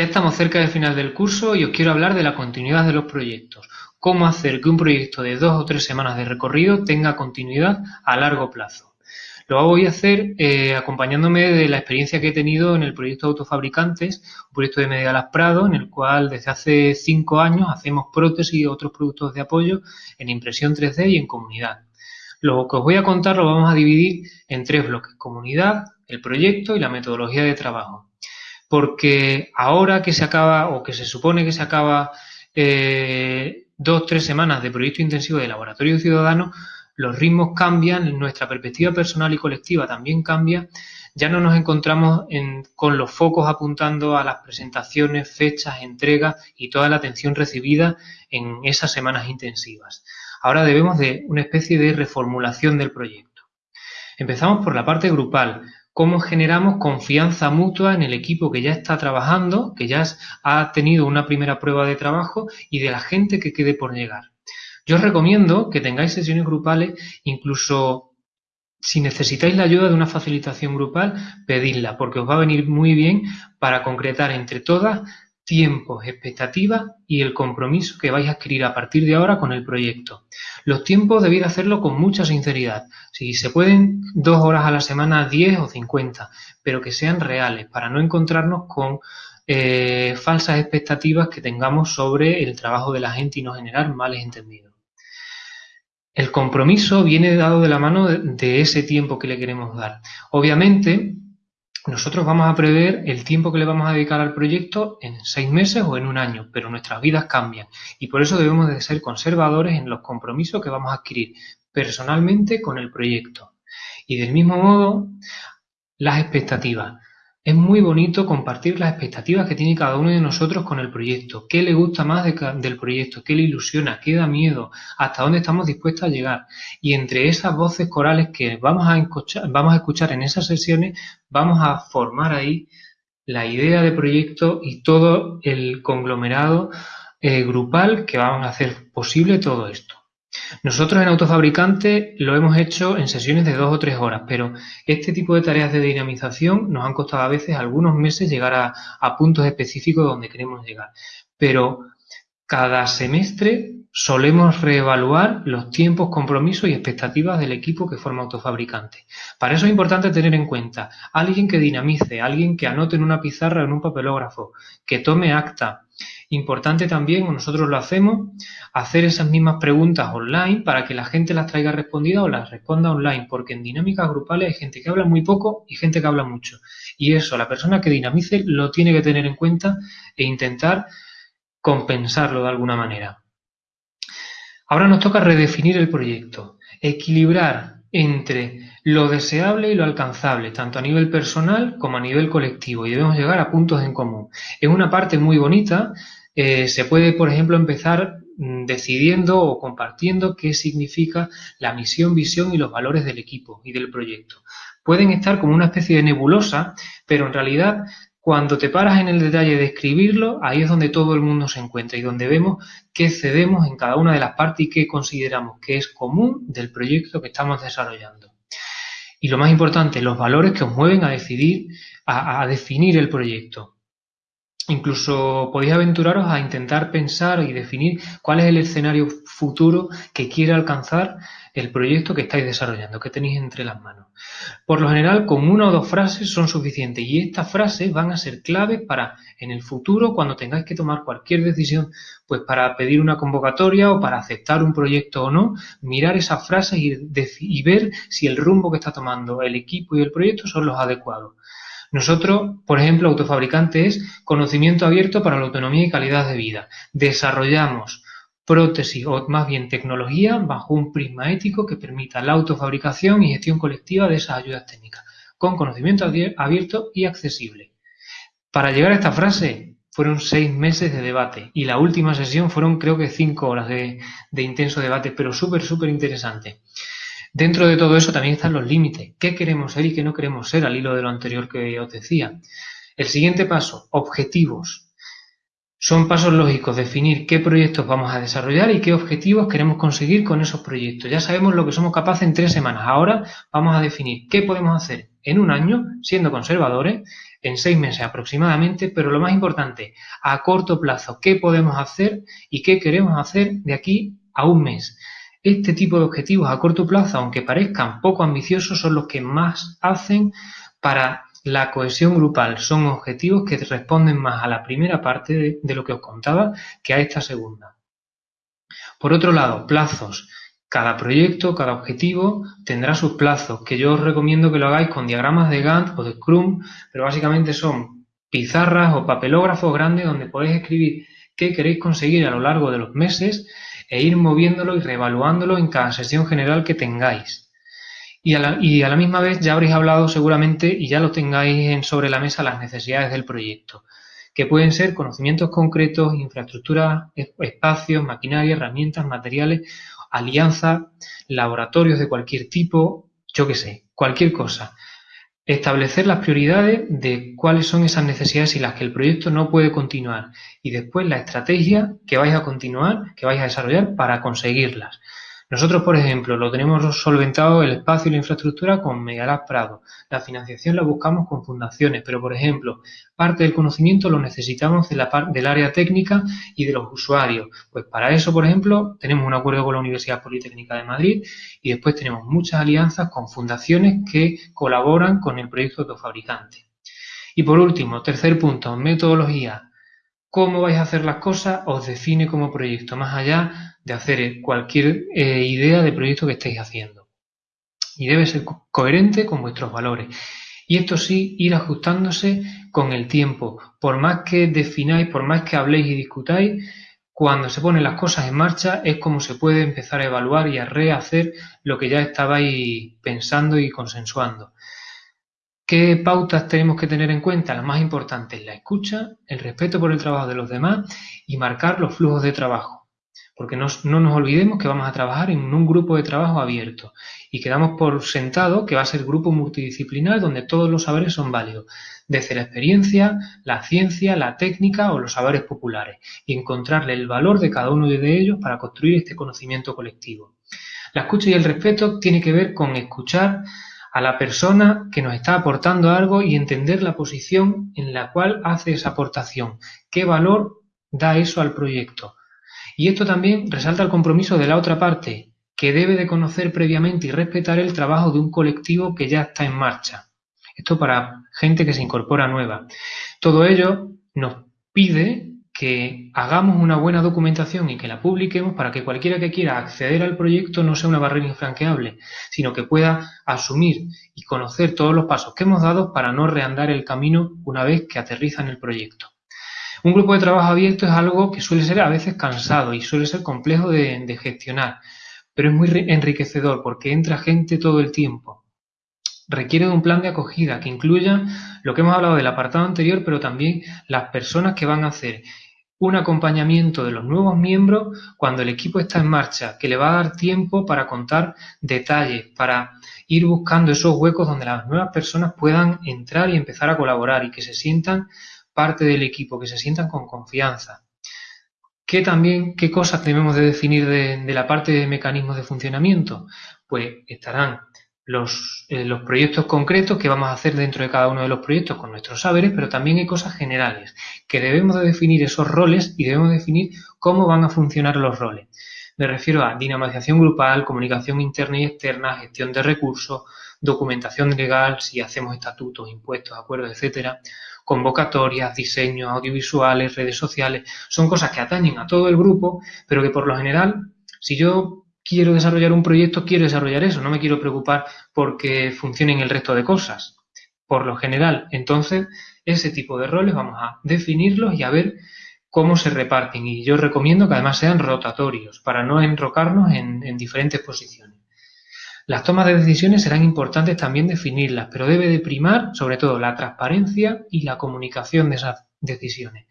Ya estamos cerca del final del curso y os quiero hablar de la continuidad de los proyectos. Cómo hacer que un proyecto de dos o tres semanas de recorrido tenga continuidad a largo plazo. Lo voy a hacer eh, acompañándome de la experiencia que he tenido en el proyecto Autofabricantes, un proyecto de Medialas Prado, en el cual desde hace cinco años hacemos prótesis y otros productos de apoyo en impresión 3D y en comunidad. Lo que os voy a contar lo vamos a dividir en tres bloques, comunidad, el proyecto y la metodología de trabajo porque ahora que se acaba o que se supone que se acaba eh, dos, tres semanas de proyecto intensivo de laboratorio ciudadano, los ritmos cambian, nuestra perspectiva personal y colectiva también cambia, ya no nos encontramos con los focos apuntando a las presentaciones, fechas, entregas y toda la atención recibida en esas semanas intensivas. Ahora debemos de una especie de reformulación del proyecto. Empezamos por la parte grupal, cómo generamos confianza mutua en el equipo que ya está trabajando, que ya ha tenido una primera prueba de trabajo y de la gente que quede por llegar. Yo os recomiendo que tengáis sesiones grupales, incluso si necesitáis la ayuda de una facilitación grupal, pedidla, porque os va a venir muy bien para concretar entre todas tiempos, expectativas y el compromiso que vais a adquirir a partir de ahora con el proyecto. Los tiempos debéis hacerlo con mucha sinceridad. Si se pueden, dos horas a la semana, diez o cincuenta, pero que sean reales para no encontrarnos con eh, falsas expectativas que tengamos sobre el trabajo de la gente y no generar males entendidos. El compromiso viene dado de la mano de ese tiempo que le queremos dar. Obviamente, nosotros vamos a prever el tiempo que le vamos a dedicar al proyecto en seis meses o en un año, pero nuestras vidas cambian y por eso debemos de ser conservadores en los compromisos que vamos a adquirir personalmente con el proyecto. Y del mismo modo, las expectativas. Es muy bonito compartir las expectativas que tiene cada uno de nosotros con el proyecto. ¿Qué le gusta más del proyecto? ¿Qué le ilusiona? ¿Qué da miedo? ¿Hasta dónde estamos dispuestos a llegar? Y entre esas voces corales que vamos a escuchar, en esas sesiones, vamos a formar ahí la idea de proyecto y todo el conglomerado eh, grupal que vamos a hacer posible todo esto. Nosotros en Autofabricante lo hemos hecho en sesiones de dos o tres horas, pero este tipo de tareas de dinamización nos han costado a veces algunos meses llegar a, puntos específicos donde queremos llegar. Pero cada semestre solemos reevaluar los tiempos, compromisos y expectativas del equipo que forma Autofabricante. Para eso es importante tener en cuenta alguien que dinamice, alguien que anote en una pizarra o en un papelógrafo, que tome acta, Importante también, nosotros lo hacemos, hacer esas mismas preguntas online para que la gente las traiga respondidas o las responda online, porque en dinámicas grupales hay gente que habla muy poco y gente que habla mucho. Y eso, la persona que dinamice lo tiene que tener en cuenta e intentar compensarlo de alguna manera. Ahora nos toca redefinir el proyecto, equilibrar entre lo deseable y lo alcanzable, tanto a nivel personal como a nivel colectivo, y debemos llegar a puntos en común. Es una parte muy bonita eh, se puede, por ejemplo, empezar mm, decidiendo o compartiendo qué significa la misión, visión y los valores del equipo y del proyecto. Pueden estar como una especie de nebulosa, pero en realidad cuando te paras en el detalle de escribirlo, ahí es donde todo el mundo se encuentra y donde vemos qué cedemos en cada una de las partes y qué consideramos que es común del proyecto que estamos desarrollando. Y lo más importante, los valores que os mueven a decidir, a definir el proyecto. Incluso podéis aventuraros a intentar pensar y definir cuál es el escenario futuro que quiere alcanzar el proyecto que estáis desarrollando, que tenéis entre las manos. Por lo general, con una o dos frases son suficientes y estas frases van a ser claves para en el futuro, cuando tengáis que tomar cualquier decisión, pues para pedir una convocatoria o para aceptar un proyecto o no, mirar esas frases y, y ver si el rumbo que está tomando el equipo y el proyecto son los adecuados. Nosotros, por ejemplo, Autofabricante es conocimiento abierto para la autonomía y calidad de vida. Desarrollamos prótesis o más bien tecnología bajo un prisma ético que permita la autofabricación y gestión colectiva de esas ayudas técnicas, con conocimiento abierto y accesible. Para llegar a esta frase fueron seis meses de debate y la última sesión fueron creo que cinco horas de, de intenso debate, pero súper, súper interesante. Dentro de todo eso también están los límites. ¿Qué queremos ser y qué no queremos ser al hilo de lo anterior que os decía? El siguiente paso, objetivos. Son pasos lógicos definir qué proyectos vamos a desarrollar y qué objetivos queremos conseguir con esos proyectos. Ya sabemos lo que somos capaces en tres semanas. Ahora vamos a definir qué podemos hacer en un año, siendo conservadores, en seis meses aproximadamente, pero lo más importante, a corto plazo, qué podemos hacer y qué queremos hacer de aquí a un mes. Este tipo de objetivos a corto plazo, aunque parezcan poco ambiciosos, son los que más hacen para la cohesión grupal son objetivos que responden más a la primera parte de, lo que os contaba que a esta segunda. Por otro lado, plazos. Cada proyecto, cada objetivo tendrá sus plazos, que yo os recomiendo que lo hagáis con diagramas de Gantt o de Scrum, pero básicamente son pizarras o papelógrafos grandes donde podéis escribir qué queréis conseguir a lo largo de los meses e ir moviéndolo y reevaluándolo en cada sesión general que tengáis. Y a, la, misma vez ya habréis hablado seguramente y ya lo tengáis en, sobre la mesa las necesidades del proyecto, que pueden ser conocimientos concretos, infraestructuras, espacios, maquinaria, herramientas, materiales, alianzas, laboratorios de cualquier tipo, yo qué sé, cualquier cosa. Establecer las prioridades de cuáles son esas necesidades y las que el proyecto no puede continuar y después la estrategia que vais a continuar, que vais a desarrollar para conseguirlas. Nosotros, por ejemplo, lo tenemos solventado el espacio y la infraestructura con Megalab Prado. La financiación la buscamos con fundaciones, pero, por ejemplo, parte del conocimiento lo necesitamos de la del área técnica y de los usuarios. Pues para eso, por ejemplo, tenemos un acuerdo con la Universidad Politécnica de Madrid y después tenemos muchas alianzas con fundaciones que colaboran con el proyecto de fabricante. Y por último, tercer punto, metodología cómo vais a hacer las cosas os define como proyecto, más allá de hacer cualquier eh, idea de proyecto que estéis haciendo. Y debe ser coherente con vuestros valores. Y esto sí, ir ajustándose con el tiempo. Por más que defináis, por más que habléis y discutáis, cuando se ponen las cosas en marcha es como se puede empezar a evaluar y a rehacer lo que ya estabais pensando y consensuando. ¿Qué pautas tenemos que tener en cuenta? Las más importantes, la escucha, el respeto por el trabajo de los demás y marcar los flujos de trabajo. Porque no, nos olvidemos que vamos a trabajar en un grupo de trabajo abierto y quedamos por sentado que va a ser grupo multidisciplinar donde todos los saberes son válidos, desde la experiencia, la ciencia, la técnica o los saberes populares, y encontrarle el valor de cada uno de ellos para construir este conocimiento colectivo. La escucha y el respeto tiene que ver con escuchar a la persona que nos está aportando algo y entender la posición en la cual hace esa aportación, qué valor da eso al proyecto. Y esto también resalta el compromiso de la otra parte, que debe de conocer previamente y respetar el trabajo de un colectivo que ya está en marcha. Esto para gente que se incorpora nueva. Todo ello nos pide que hagamos una buena documentación y que la publiquemos para que cualquiera que quiera acceder al proyecto no sea una barrera infranqueable, sino que pueda asumir y conocer todos los pasos que hemos dado para no reandar el camino una vez que aterriza en el proyecto. Un grupo de trabajo abierto es algo que suele ser a veces cansado y suele ser complejo de, de gestionar, pero es muy enriquecedor porque entra gente todo el tiempo requiere de un plan de acogida que incluya lo que hemos hablado del apartado anterior, pero también las personas que van a hacer un acompañamiento de los nuevos miembros cuando el equipo está en marcha, que le va a dar tiempo para contar detalles, para ir buscando esos huecos donde las nuevas personas puedan entrar y empezar a colaborar y que se sientan parte del equipo, que se sientan con confianza. ¿Qué también, qué cosas debemos de definir de, de la parte de mecanismos de funcionamiento? Pues estarán los, eh, los proyectos concretos que vamos a hacer dentro de cada uno de los proyectos con nuestros saberes, pero también hay cosas generales, que debemos de definir esos roles y debemos definir cómo van a funcionar los roles. Me refiero a dinamización grupal, comunicación interna y externa, gestión de recursos, documentación legal, si hacemos estatutos, impuestos, acuerdos, etcétera, convocatorias, diseños audiovisuales, redes sociales, son cosas que atañen a todo el grupo, pero que por lo general, si yo quiero desarrollar un proyecto, quiero desarrollar eso, no me quiero preocupar porque funcionen el resto de cosas. Por lo general, entonces, ese tipo de roles vamos a definirlos y a ver cómo se reparten. Y yo recomiendo que además sean rotatorios para no enrocarnos en, en diferentes posiciones. Las tomas de decisiones serán importantes también definirlas, pero debe de primar sobre todo la transparencia y la comunicación de esas decisiones.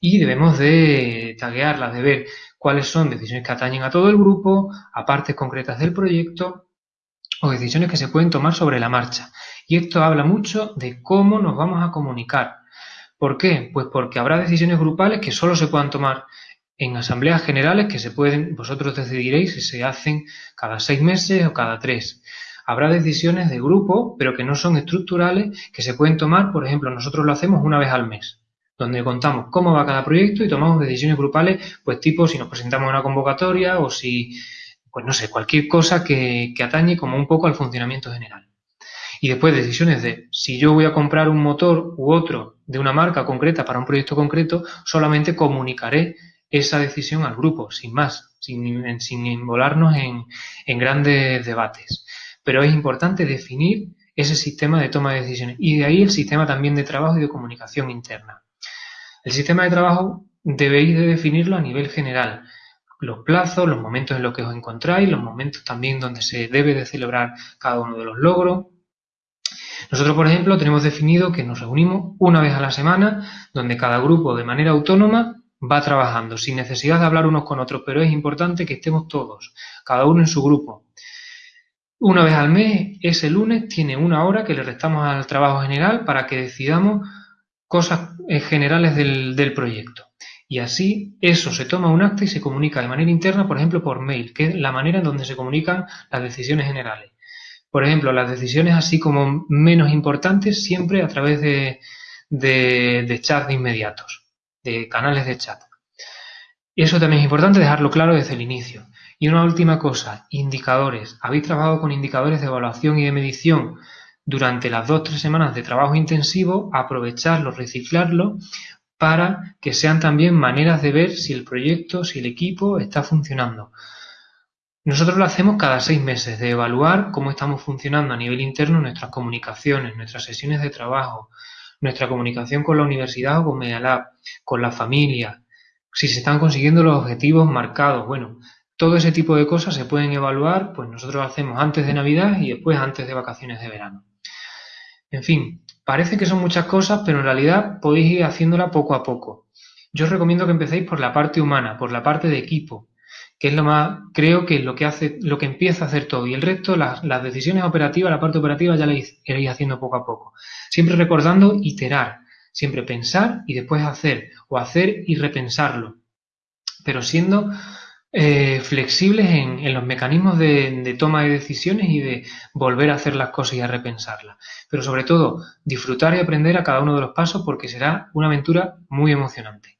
Y debemos de taguearlas, de ver cuáles son decisiones que atañen a todo el grupo, a partes concretas del proyecto o decisiones que se pueden tomar sobre la marcha. Y esto habla mucho de cómo nos vamos a comunicar. ¿Por qué? Pues porque habrá decisiones grupales que solo se puedan tomar en asambleas generales que se pueden, vosotros decidiréis si se hacen cada seis meses o cada tres. Habrá decisiones de grupo, pero que no son estructurales, que se pueden tomar, por ejemplo, nosotros lo hacemos una vez al mes, donde contamos cómo va cada proyecto y tomamos decisiones grupales, pues tipo si nos presentamos a una convocatoria o si, pues no sé, cualquier cosa que, atañe como un poco al funcionamiento general. Y después decisiones de si yo voy a comprar un motor u otro de una marca concreta para un proyecto concreto, solamente comunicaré esa decisión al grupo, sin más, sin, sin en grandes debates. Pero es importante definir ese sistema de toma de decisiones y de ahí el sistema también de trabajo y de comunicación interna. El sistema de trabajo debéis de definirlo a nivel general. Los plazos, los momentos en los que os encontráis, los momentos también donde se debe de celebrar cada uno de los logros. Nosotros, por ejemplo, tenemos definido que nos reunimos una vez a la semana, donde cada grupo de manera autónoma va trabajando sin necesidad de hablar unos con otros, pero es importante que estemos todos, cada uno en su grupo. Una vez al mes, ese lunes, tiene una hora que le restamos al trabajo general para que decidamos cosas generales del, del proyecto. Y así eso se toma un acta y se comunica de manera interna, por ejemplo, por mail, que es la manera en donde se comunican las decisiones generales. Por ejemplo, las decisiones así como menos importantes siempre a través de, de, de chats de inmediatos de canales de chat. Eso también es importante dejarlo claro desde el inicio. Y una última cosa, indicadores. ¿Habéis trabajado con indicadores de evaluación y de medición durante las dos o tres semanas de trabajo intensivo? Aprovecharlos, reciclarlos para que sean también maneras de ver si el proyecto, si el equipo está funcionando. Nosotros lo hacemos cada seis meses, de evaluar cómo estamos funcionando a nivel interno nuestras comunicaciones, nuestras sesiones de trabajo, nuestra comunicación con la universidad o con Medialab, con la familia, si se están consiguiendo los objetivos marcados. Bueno, todo ese tipo de cosas se pueden evaluar, pues nosotros hacemos antes de Navidad y después antes de vacaciones de verano. En fin, parece que son muchas cosas, pero en realidad podéis ir haciéndola poco a poco. Yo os recomiendo que empecéis por la parte humana, por la parte de equipo, que es lo más, creo que es lo que hace, lo que empieza a hacer todo. Y el resto, las, las decisiones operativas, la parte operativa ya la iréis haciendo poco a poco. Siempre recordando iterar, siempre pensar y después hacer, o hacer y repensarlo. Pero siendo eh, flexibles en, en, los mecanismos de, de, toma de decisiones y de volver a hacer las cosas y a repensarlas. Pero sobre todo, disfrutar y aprender a cada uno de los pasos porque será una aventura muy emocionante.